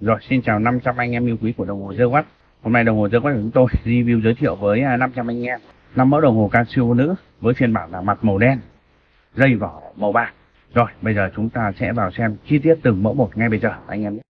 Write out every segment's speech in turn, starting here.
Rồi, xin chào 500 anh em yêu quý của đồng hồ dơ quát Hôm nay đồng hồ dơ quát của chúng tôi review giới thiệu với à, 500 anh em năm mẫu đồng hồ Casio nữ với phiên bản là mặt màu đen, dây vỏ màu bạc. Rồi, bây giờ chúng ta sẽ vào xem chi tiết từng mẫu một ngay bây giờ anh em nhé.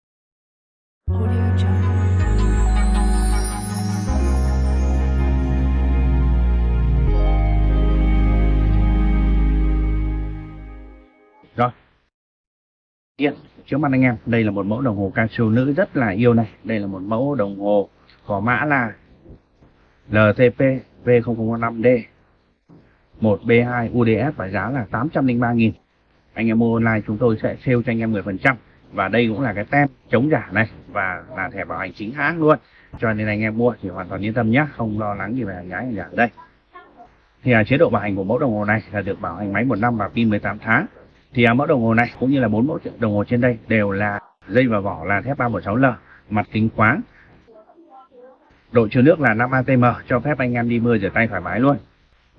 Tiên trước mặt anh em, đây là một mẫu đồng hồ Casio nữ rất là yêu này. Đây là một mẫu đồng hồ có mã là LTP V005D 1B2 UDS và giá là 803.000. Anh em mua online chúng tôi sẽ sale cho anh em 10% và đây cũng là cái tem chống giả này và là thẻ bảo hành chính hãng luôn. Cho nên anh em mua thì hoàn toàn yên tâm nhé, không lo lắng gì về hàng nhái hàng giả ở đây. Thì à, chế độ bảo hành của mẫu đồng hồ này là được bảo hành máy một năm và pin 18 tháng thì à, mẫu đồng hồ này cũng như là bốn mẫu đồng hồ trên đây đều là dây và vỏ là thép 316L mặt kính khoáng. Độ chứa nước là 5 atm cho phép anh em đi mưa rửa tay thoải mái luôn.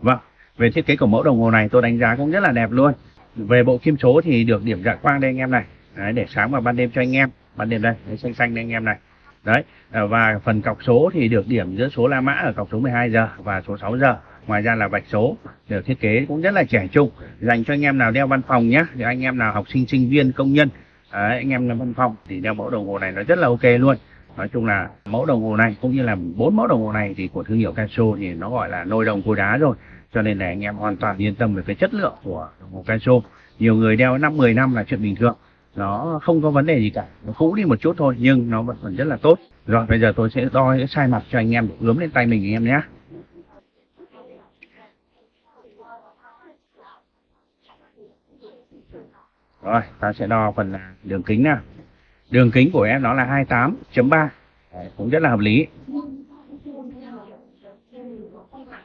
Vâng về thiết kế của mẫu đồng hồ này tôi đánh giá cũng rất là đẹp luôn. Về bộ kim số thì được điểm dạng quang đây anh em này. Đấy, để sáng vào ban đêm cho anh em. Ban đêm đây đấy, xanh xanh đây anh em này. Đấy à, và phần cọc số thì được điểm giữa số La Mã ở cọc số 12 giờ và số 6 giờ ngoài ra là vạch số được thiết kế cũng rất là trẻ trung. Dành cho anh em nào đeo văn phòng nhé thì anh em nào học sinh sinh viên công nhân đấy, anh em làm văn phòng thì đeo mẫu đồng hồ này nó rất là ok luôn. Nói chung là mẫu đồng hồ này cũng như là bốn mẫu đồng hồ này thì của thương hiệu Casio thì nó gọi là nôi đồng cối đá rồi. Cho nên là anh em hoàn toàn yên tâm về cái chất lượng của đồng hồ Casio. Nhiều người đeo năm 10 năm là chuyện bình thường. Nó không có vấn đề gì cả nó cũ đi một chút thôi nhưng nó vẫn còn rất là tốt. Rồi bây giờ tôi sẽ đo cái sai mặt cho anh em để ướm lên tay mình anh em nhé rồi ta sẽ đo phần đường kính nào. Đường kính của em nó là 28.3 cũng rất là hợp lý.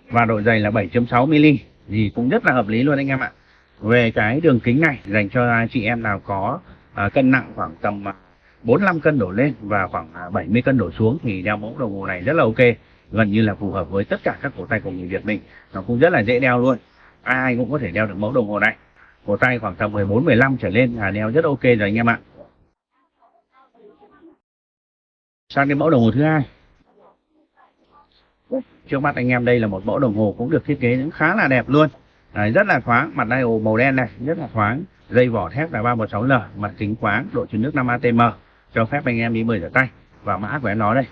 Và độ dày là 7.6 mm thì cũng rất là hợp lý luôn anh em ạ. Về cái đường kính này dành cho chị em nào có uh, cân nặng khoảng tầm à, 45 cân đổ lên và khoảng à, 70 cân đổ xuống thì đeo mẫu đồng hồ này rất là ok. Gần như là phù hợp với tất cả các cổ tay của người Việt mình. Nó cũng rất là dễ đeo luôn. Ai cũng có thể đeo được mẫu đồng hồ này cổ tay khoảng tầm 14 15 trở lên là đeo rất ok rồi anh em ạ. Sang đến mẫu đồng hồ thứ hai. Trước mắt anh em đây là một mẫu đồng hồ cũng được thiết kế cũng khá là đẹp luôn. Đấy, rất là thoáng mặt dial màu đen này rất là thoáng. Dây vỏ thép là 316L mặt kính khoáng độ chứa nước 5 atm cho phép anh em đi bơi rửa tay và mã của em nó đây.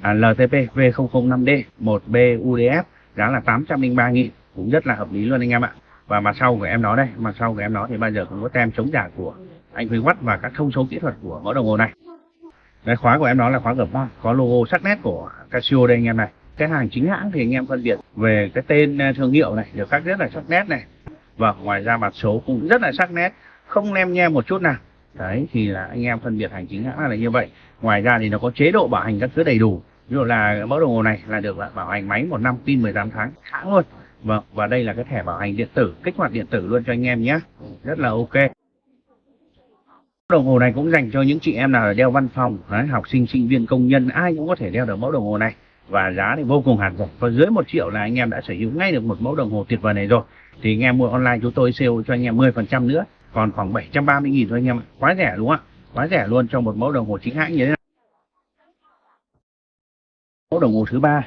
À, LTP V005D 1B UDF giá là 803.000 cũng rất là hợp lý luôn anh em ạ và mặt sau của em nó đây mặt sau của em nó thì bao giờ cũng có tem chống giả của anh Huy Watt và các thông số kỹ thuật của mẫu đồng hồ này. Cái khóa của em nó là khóa gập ba, có logo sắc nét của Casio đây anh em này. Cái hàng chính hãng thì anh em phân biệt về cái tên à, thương hiệu này được khắc rất là sắc nét này. Và ngoài ra mặt số cũng rất là sắc nét không lem nhem một chút nào. Đấy thì là anh em phân biệt hành chính hãng là như vậy. Ngoài ra thì nó có chế độ bảo hành các thứ đầy đủ. Ví dụ là mẫu đồng hồ này là được bảo hành máy một năm pin 18 tháng hãng luôn vâng và đây là cái thẻ bảo hành điện tử kích hoạt điện tử luôn cho anh em nhé. Rất là ok. Đồng hồ này cũng dành cho những chị em nào đeo văn phòng đấy, học sinh sinh viên công nhân ai cũng có thể đeo được mẫu đồng hồ này. Và giá thì vô cùng hạt rẻ. Có dưới một triệu là anh em đã sở hữu ngay được một mẫu đồng hồ tuyệt vời này rồi. Thì anh em mua online chúng tôi sale cho anh em 10% nữa. Còn khoảng 730 nghìn thôi anh em ạ. Quá rẻ đúng không ạ? Quá rẻ luôn cho một mẫu đồng hồ chính hãng như thế này. Mẫu đồng hồ thứ ba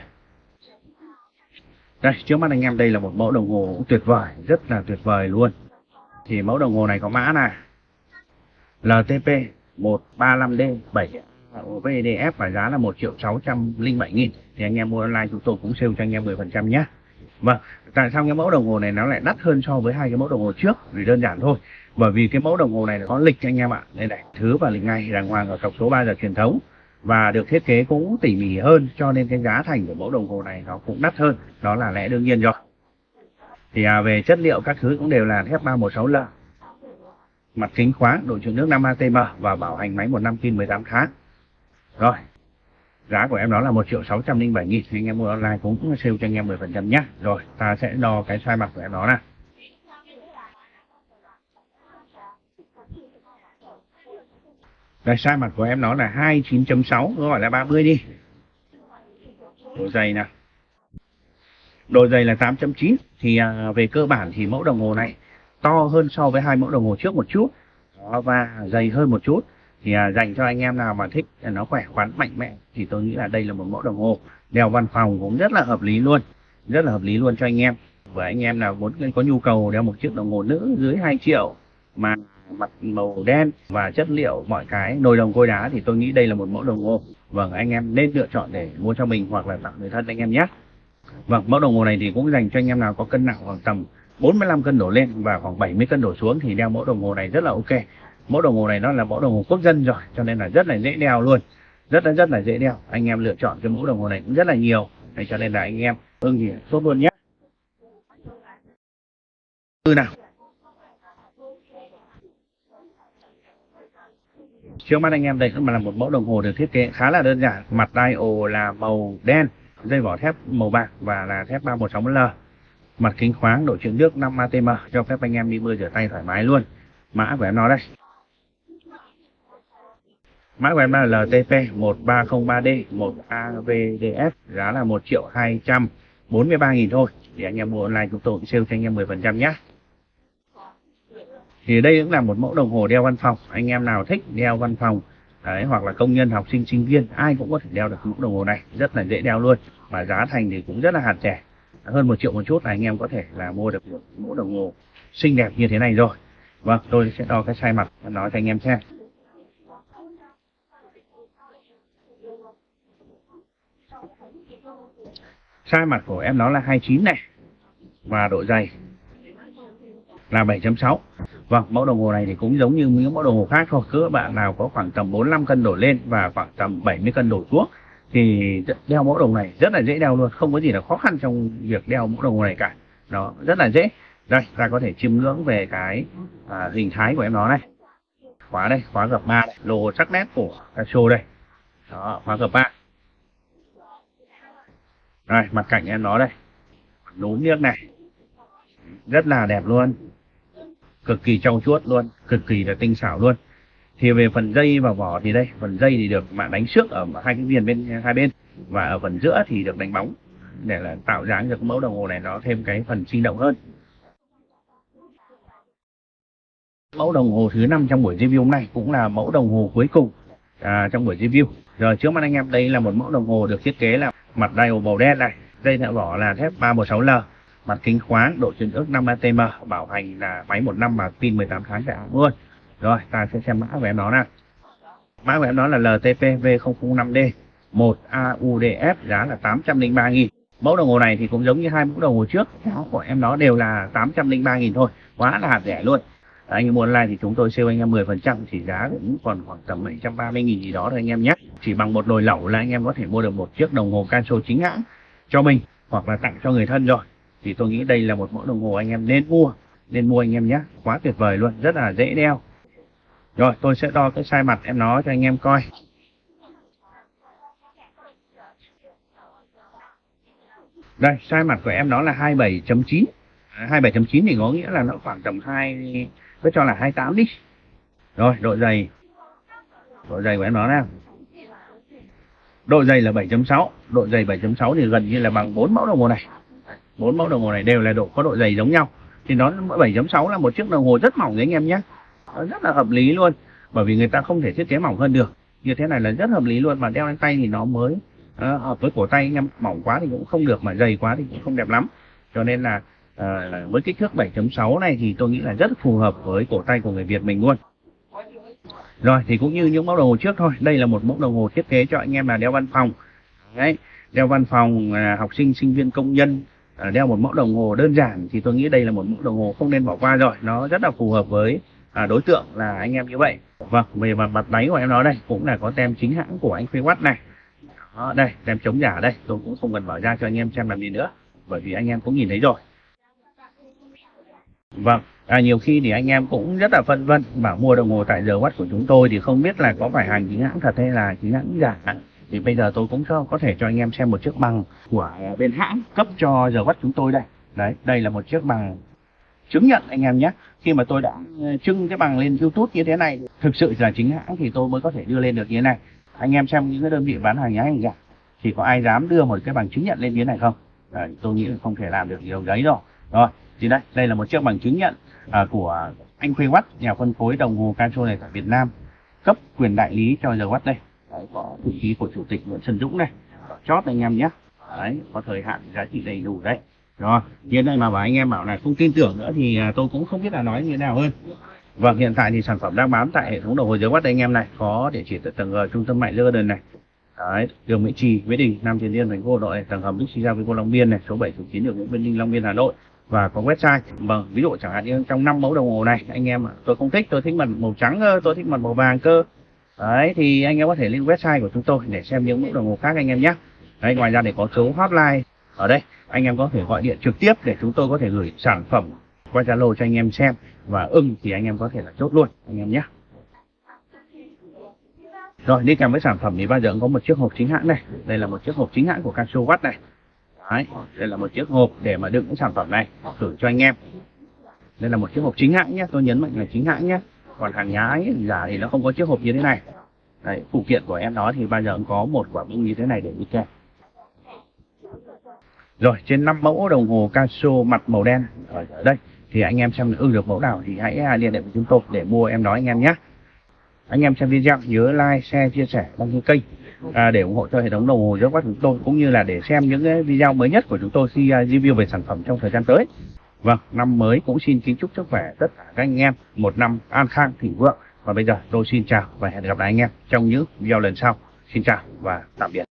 đây trước mắt anh em đây là một mẫu đồng hồ cũng tuyệt vời rất là tuyệt vời luôn thì mẫu đồng hồ này có mã là LTP 135D 7 VDF và giá là 1 triệu 607 nghìn thì anh em mua online chúng tôi cũng sale cho anh em 10% nhé Vâng, tại sao cái mẫu đồng hồ này nó lại đắt hơn so với hai cái mẫu đồng hồ trước? Vì đơn giản thôi. Bởi vì cái mẫu đồng hồ này nó có lịch anh em ạ. Đây này, thứ và lịch ngày đàng hoàng ở cọc số 3 giờ truyền thống và được thiết kế cũng tỉ mỉ hơn cho nên cái giá thành của mẫu đồng hồ này nó cũng đắt hơn. Đó là lẽ đương nhiên rồi. Thì à, về chất liệu các thứ cũng đều là thép 316L. Mặt kính khoáng, độ chịu nước 5 atm và bảo hành máy một năm pin 18 tháng. Rồi, giá của em đó là 1 triệu 607 nghìn anh em mua online cũng sale cho anh em 10% nhé rồi ta sẽ đo cái size mặt của em đó nè đây sai mặt của em nó là 29.6 gọi là 30 đi. Độ dày nè độ dày là 8.9 thì à, về cơ bản thì mẫu đồng hồ này to hơn so với hai mẫu đồng hồ trước một chút. Đó, và dày hơn một chút. Thì à, dành cho anh em nào mà thích à, nó khỏe khoắn mạnh mẽ thì tôi nghĩ là đây là một mẫu đồng hồ. Đeo văn phòng cũng rất là hợp lý luôn rất là hợp lý luôn cho anh em. Và anh em nào muốn có nhu cầu đeo một chiếc đồng hồ nữ dưới 2 triệu mà mặt màu đen và chất liệu mọi cái, nồi đồng cối đá thì tôi nghĩ đây là một mẫu đồng hồ. Vâng anh em nên lựa chọn để mua cho mình hoặc là tặng người thân anh em nhé. Vâng mẫu đồng hồ này thì cũng dành cho anh em nào có cân nặng khoảng tầm 45 cân đổ lên và khoảng 70 cân đổ xuống thì đeo mẫu đồng hồ này rất là ok. Mẫu đồng hồ này nó là mẫu đồng hồ quốc dân rồi, cho nên là rất là dễ đeo luôn. Rất là rất là dễ đeo. Anh em lựa chọn cái mẫu đồng hồ này cũng rất là nhiều. Cho nên là anh em ưng thì tốt luôn nhé. Từ nào? Trước mắt anh em đây cũng là một mẫu đồng hồ được thiết kế khá là đơn giản. Mặt dial là màu đen, dây vỏ thép màu bạc và là thép 316L mặt kính khoáng độ chịu nước 5 atm cho phép anh em đi mưa rửa tay thoải mái luôn. Mã của em nó đây mã của em là LTP 1303D 1AVDF giá là 1 triệu 243 nghìn thôi. Thì anh em mua online chúng tôi cũng sale cho anh em 10% nhé thì đây cũng là một mẫu đồng hồ đeo văn phòng. Anh em nào thích đeo văn phòng, đấy, hoặc là công nhân, học sinh sinh viên, ai cũng có thể đeo được mẫu đồng hồ này. Rất là dễ đeo luôn và giá thành thì cũng rất là hạt rẻ hơn một triệu một chút là anh em có thể là mua được một mẫu đồng hồ xinh đẹp như thế này rồi. Vâng tôi sẽ đo cái size mặt và nói cho anh em xem. Size mặt của em nó là 29 này và độ dày là 7.6 Vâng, mẫu đồng hồ này thì cũng giống như những mẫu đồng hồ khác thôi. Cứ bạn nào có khoảng tầm 45 cân đổ lên và khoảng tầm 70 cân đổ xuống thì đeo mẫu đồng này rất là dễ đeo luôn, không có gì là khó khăn trong việc đeo mẫu đồng hồ này cả. Nó rất là dễ. Đây, ta có thể chiêm ngưỡng về cái à, hình thái của em nó này. Khóa đây, khóa gập 3 đây, lô sắc nét của Casio đây. Đó, khóa gập 3. Đây, mặt cạnh em nó đây. Núm nước này. Rất là đẹp luôn cực kỳ trau chuốt luôn cực kỳ là tinh xảo luôn. Thì về phần dây và vỏ thì đây phần dây thì được bạn đánh trước ở hai cái viền bên hai bên. Và ở phần giữa thì được đánh bóng để là tạo dáng cho mẫu đồng hồ này nó thêm cái phần sinh động hơn. Mẫu đồng hồ thứ năm trong buổi review hôm nay cũng là mẫu đồng hồ cuối cùng à, trong buổi review. Rồi trước mắt anh em đây là một mẫu đồng hồ được thiết kế là mặt dial màu đen này dây thợ vỏ là thép 316L mặt kính khoáng, độ chuẩn ước 5 atm, bảo hành là máy một năm mà pin 18 tháng cả luôn. Rồi, ta sẽ xem mã của em nó nào. Mã của em nó là LTP V005D 1 AUDF giá là 803 nghìn. Mẫu đồng hồ này thì cũng giống như hai mẫu đồng hồ trước. Giá của em nó đều là 803 nghìn thôi, quá là hạt rẻ luôn. Anh em mua online thì chúng tôi siêu anh em 10% thì giá cũng còn khoảng tầm 730 nghìn gì đó thôi anh em nhé. Chỉ bằng một nồi lẩu là anh em có thể mua được một chiếc đồng hồ Casio chính hãng cho mình, hoặc là tặng cho người thân rồi thì tôi nghĩ đây là một mẫu đồng hồ anh em nên mua nên mua anh em nhé. Quá tuyệt vời luôn, rất là dễ đeo. Rồi, tôi sẽ đo cái sai mặt em nó cho anh em coi. Đây sai mặt của em nó là 27.9 27.9 à, thì có nghĩa là nó khoảng tầm 2 cứ cho là 28 đi. Rồi, độ dày. Độ dày của em nó nào? Độ dày là 7.6 độ dày 7.6 thì gần như là bằng 4 mẫu đồng hồ này bốn mẫu đồng hồ này đều là độ có độ dày giống nhau. Thì nó 7.6 là một chiếc đồng hồ rất mỏng đấy anh em nhé. Nó rất là hợp lý luôn bởi vì người ta không thể thiết kế mỏng hơn được. Như thế này là rất hợp lý luôn mà đeo lên tay thì nó mới uh, hợp với cổ tay. Anh em mỏng quá thì cũng không được mà dày quá thì cũng không đẹp lắm. Cho nên là uh, với kích thước 7.6 này thì tôi nghĩ là rất phù hợp với cổ tay của người Việt mình luôn. Rồi thì cũng như những mẫu đồng hồ trước thôi. Đây là một mẫu đồng hồ thiết kế cho anh em là đeo văn phòng. Đấy đeo văn phòng uh, học sinh sinh viên công nhân Ờ, đeo một mẫu đồng hồ đơn giản thì tôi nghĩ đây là một mẫu đồng hồ không nên bỏ qua rồi. Nó rất là phù hợp với à, đối tượng là anh em như vậy. Vâng về mặt mặt đáy của em nói đây cũng là có tem chính hãng của anh Watt này. Đó, đây tem chống giả đây. Tôi cũng không cần mở ra cho anh em xem làm gì nữa bởi vì anh em cũng nhìn thấy rồi. Vâng à, nhiều khi thì anh em cũng rất là phân vân bảo mua đồng hồ tại giờ watt của chúng tôi thì không biết là có phải hàng chính hãng thật hay là chính hãng giả thì bây giờ tôi cũng có thể cho anh em xem một chiếc bằng của bên hãng cấp cho giờ bắt chúng tôi đây. Đấy đây là một chiếc bằng chứng nhận anh em nhé. Khi mà tôi đã ờ, trưng cái bằng lên youtube như thế này thực sự là chính hãng thì tôi mới có thể đưa lên được như thế này. Anh em xem những cái đơn vị bán hàng nhái hàng giả thì có ai dám đưa một cái bằng chứng nhận lên như thế này không? Đấy, tôi nghĩ là không thể làm được điều đấy rồi rồi thì đây đây là một chiếc bằng chứng nhận à, của anh Khuê Watt nhà phân phối đồng hồ Casio này tại Việt Nam cấp quyền đại lý cho giờ watt đây đấy, có chữ ký của chủ tịch Nguyễn Xuân Dũng này chót anh em nhé đấy có thời hạn giá trị đầy đủ đấy rồi hiện nay mà bảo anh em bảo là không tin tưởng nữa thì à, tôi cũng không biết là nói như thế nào hơn Vâng, hiện tại thì sản phẩm đang bán tại hệ thống đầu hồi dưới watt anh em này, có địa chỉ tại tầng G trung tâm mại Lơ này. Đấy, đường Mỹ Trì, Mỹ Đình, Nam Tiền liên, thành phố Hà Nội, tầng hầm giao với Vico Long Biên này, số 7 số 9 đường Nguyễn Văn Linh Long Biên Hà Nội và có website. Vâng, ví dụ chẳng hạn như trong năm mẫu đồng hồ này, anh em ạ, tôi không thích, tôi thích mặt màu trắng cơ, tôi thích mặt màu vàng cơ. Đấy thì anh em có thể lên website của chúng tôi để xem những mẫu đồng hồ khác anh em nhé. Đấy, ngoài ra để có số hotline ở đây, anh em có thể gọi điện trực tiếp để chúng tôi có thể gửi sản phẩm qua Zalo cho anh em xem và ưng thì anh em có thể là chốt luôn anh em nhé. Rồi đi kèm với sản phẩm thì bao giờ cũng có một chiếc hộp chính hãng này. Đây là một chiếc hộp chính hãng của Casio Watt này. Đấy, đây là một chiếc hộp để mà đựng những sản phẩm này gửi cho anh em. Đây là một chiếc hộp chính hãng nhé, tôi nhấn mạnh là chính hãng nhé. Còn hàng nhái giả thì nó không có chiếc hộp như thế này. Đấy, phụ kiện của em đó thì bao giờ cũng có một quả bung như thế này để đi kèm. Rồi trên 5 mẫu đồng hồ Casio mặt màu đen ở đây thì anh em xem ưng được mẫu nào thì hãy à, liên hệ với chúng tôi để mua em đó anh em nhé. Anh em xem video nhớ like, share, chia sẻ, đăng ký kênh à, để ủng hộ cho hệ thống đồng hồ giáo quát chúng tôi cũng như là để xem những cái video mới nhất của chúng tôi khi à, review về sản phẩm trong thời gian tới. Vâng, năm mới cũng xin kính chúc sức khỏe tất cả các anh em một năm an khang thịnh vượng. Và bây giờ tôi xin chào và hẹn gặp lại anh em trong những video lần sau. Xin chào và tạm biệt.